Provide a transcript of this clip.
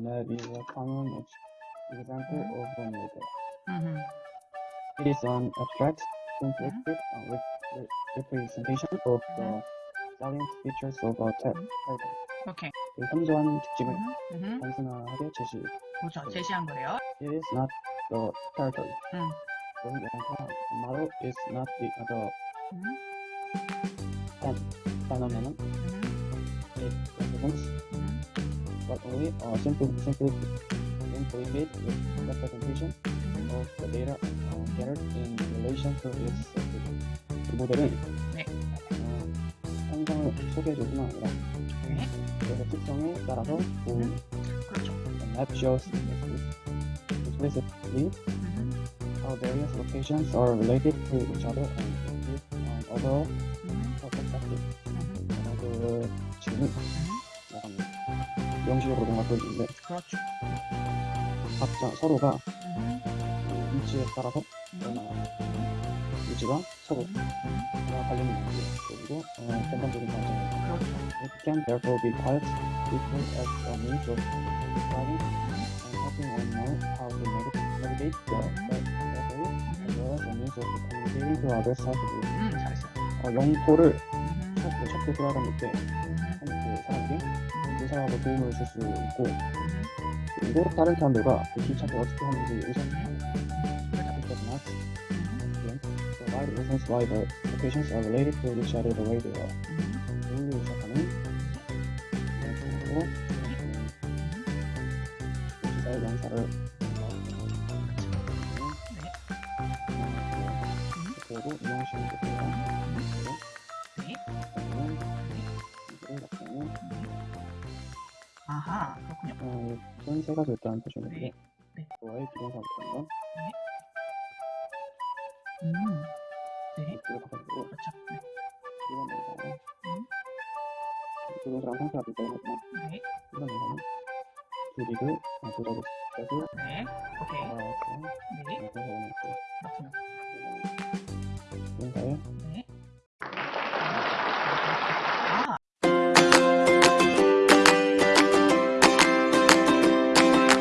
is a common ex- example of a model. 음흠. It is an abstract, simplistic uh, re- re- representation of the salient features of a te- title. 오케이. 그 현저한 특징을 음흠. 음흠. 단순하게 제시. 그렇죠. 제시한 거래요. It is not the title. 음. 그런 게 아니라 model is not the other 음. phenomenon. 음. It represents 음. but only a simple, simply implicate representation 음. of the data uh, gathered in relation to its subject. 이 모델은 네. 어, 현상을 소개해줄 뿐만 아니라 네. 그 특성에 따라서 그 그렇죠. map shows explicitly 음. how various locations are related to each other and give an overall 음. perspective. 음. 어, 그 지금 음. 약간 명시적으로 뭔가 보여주는데 그렇죠. 각자 서로가 음. 그 위치에 따라서 음. 얼마나 위치가 서로 음. 관련이 있는지 그리고 어, 전반적인 과정을 그렇죠. It can therefore be quite useful as a means of describing and helping one know how to navigate, navigate the territory as well as a means of communicating to others safely. 음. 잘했어요. 어, 영토를 음. 첫, 찾고 돌아다닐 때 음. 한그그 사람하고 도움을 줄 수 있고 음. 그리고 다른 사람들과 그 길찾기 어떻게 하는지 음. provide reasons why the locations are related to each other the way they are. 음. 오늘로 시작하는 영토로 기사의 연사를 그리고 이용식을 듣고요. 네. 그러면 이거를 갖다는 아하. 그렇군요. 어, 세 가지 일단 보시는데 네. 네. 좋아의 기본사부터는 건 음. 네. 이쪽으로 가가지고 그렇죠. 네. 이건 뭔가 음. 그것이랑 상태가 비슷하거든요. 네. 이건 뭐냐면 길이를 조작을 해서 네. 오케이. 알아서 네. 그래서 원했고 그렇군요. 인사에